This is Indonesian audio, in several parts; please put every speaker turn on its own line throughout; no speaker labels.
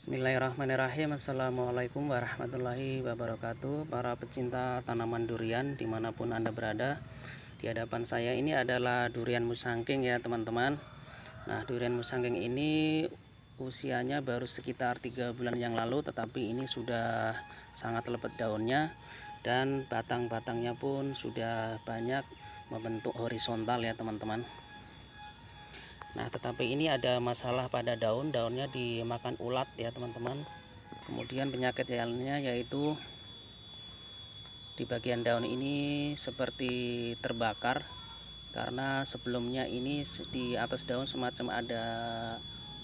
Bismillahirrahmanirrahim. Assalamualaikum warahmatullahi wabarakatuh. Para pecinta tanaman durian di mana pun anda berada Di hadapan saya ini adalah durian musangking ya teman-teman. Nah durian musangking ini usianya baru sekitar tiga bulan yang lalu Tetapi ini sudah sangat lebat daunnya Dan batang-batangnya pun sudah banyak membentuk horizontal ya teman-teman Nah tetapi ini ada masalah pada daun. Daunnya dimakan ulat ya teman-teman. Kemudian penyakit lainnya yaitu di bagian daun ini seperti terbakar karena sebelumnya ini di atas daun semacam ada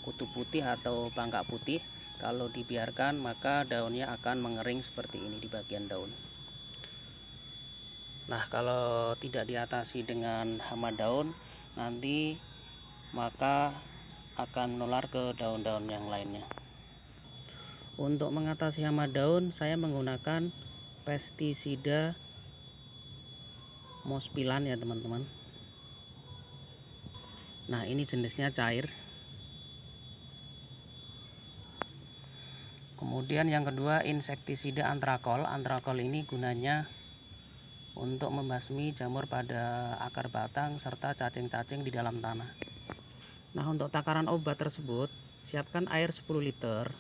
kutu putih atau bangkak putih. Kalau dibiarkan maka daunnya akan mengering seperti ini di bagian daun. Nah kalau tidak diatasi dengan hama daun nanti maka akan menular ke daun-daun yang lainnya. Untuk mengatasi hama daun saya menggunakan pestisida mospilan ya teman-teman. Nah ini jenisnya cair. Kemudian yang kedua insektisida antrakol. Antrakol ini gunanya untuk membasmi jamur pada akar batang serta cacing-cacing di dalam tanah Nah untuk takaran obat tersebut siapkan air 10 liter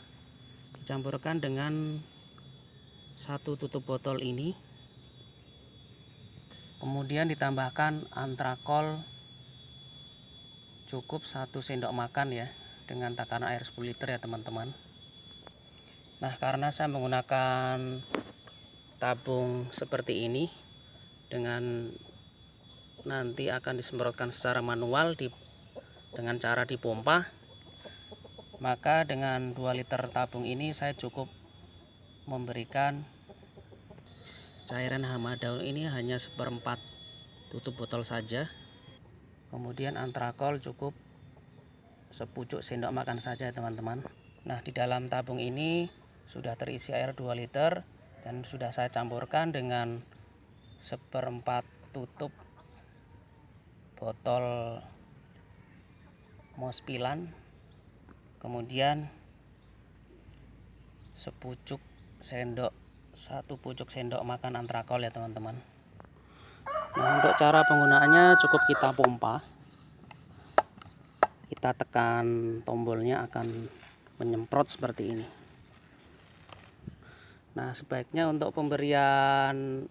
dicampurkan dengan satu tutup botol ini. Kemudian ditambahkan antrakol cukup satu sendok makan ya dengan takaran air 10 liter ya teman-teman. Nah karena saya menggunakan tabung seperti ini dengan nanti akan disemprotkan secara manual di dengan cara dipompa maka dengan 2 liter tabung ini saya cukup memberikan cairan hama daun ini hanya seperempat tutup botol saja. Kemudian antrakol cukup sepucuk sendok makan saja teman-teman. Nah di dalam tabung ini sudah terisi air 2 liter dan sudah saya campurkan dengan seperempat tutup botol mospilan kemudian sepucuk sendok satu pucuk sendok makan antrakol ya teman-teman. Nah untuk cara penggunaannya cukup kita pompa. Kita tekan tombolnya akan menyemprot seperti ini. Nah sebaiknya untuk pemberian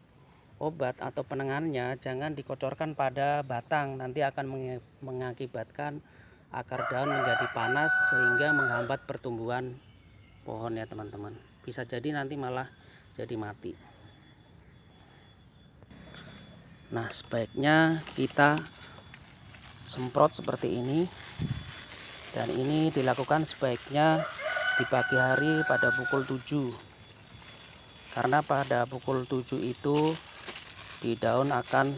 obat atau penanganannya jangan dikocorkan pada batang. Nanti akan mengakibatkan akar daun menjadi panas sehingga menghambat pertumbuhan pohon ya teman-teman. Bisa jadi nanti malah jadi mati. Nah sebaiknya kita semprot seperti ini. Dan ini dilakukan sebaiknya di pagi hari pada pukul 7 karena pada pukul 7 itu di daun akan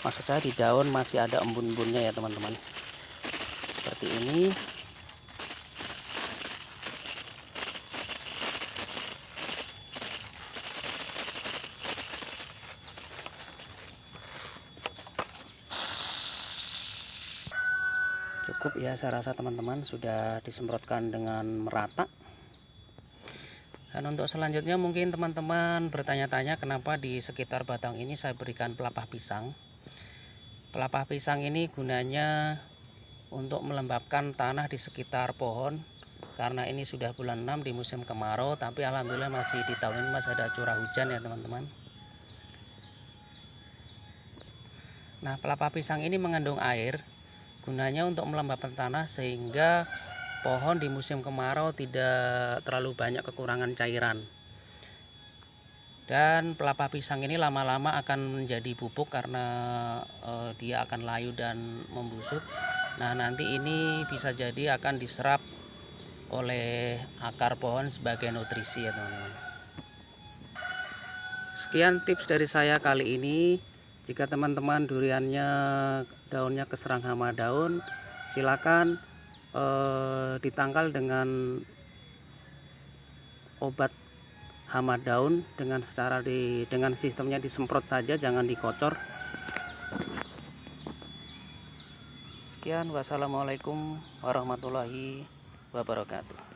maksud saya di daun masih ada embun-embunnya ya teman-teman seperti ini. Cukup ya saya rasa teman-teman sudah disemprotkan dengan merata. Dan untuk selanjutnya mungkin teman-teman bertanya-tanya kenapa di sekitar batang ini saya berikan pelapah pisang. Pelapah pisang ini gunanya untuk melembabkan tanah di sekitar pohon. Karena ini sudah bulan 6 di musim kemarau tapi alhamdulillah masih di tahun ini masih ada curah hujan ya teman-teman. Nah pelapa pisang ini mengandung air gunanya untuk melembabkan tanah sehingga pohon di musim kemarau tidak terlalu banyak kekurangan cairan. Dan pelapa pisang ini lama-lama akan menjadi bubuk karena uh, dia akan layu dan membusuk Nah nanti ini bisa jadi akan diserap oleh akar pohon sebagai nutrisi ya teman-teman. Sekian tips dari saya kali ini. Jika teman-teman duriannya daunnya keserang hama daun, silakan eh, ditangkal dengan obat hama daun dengan secara di dengan sistemnya disemprot saja, jangan dikocor. Sekian wassalamualaikum warahmatullahi wabarakatuh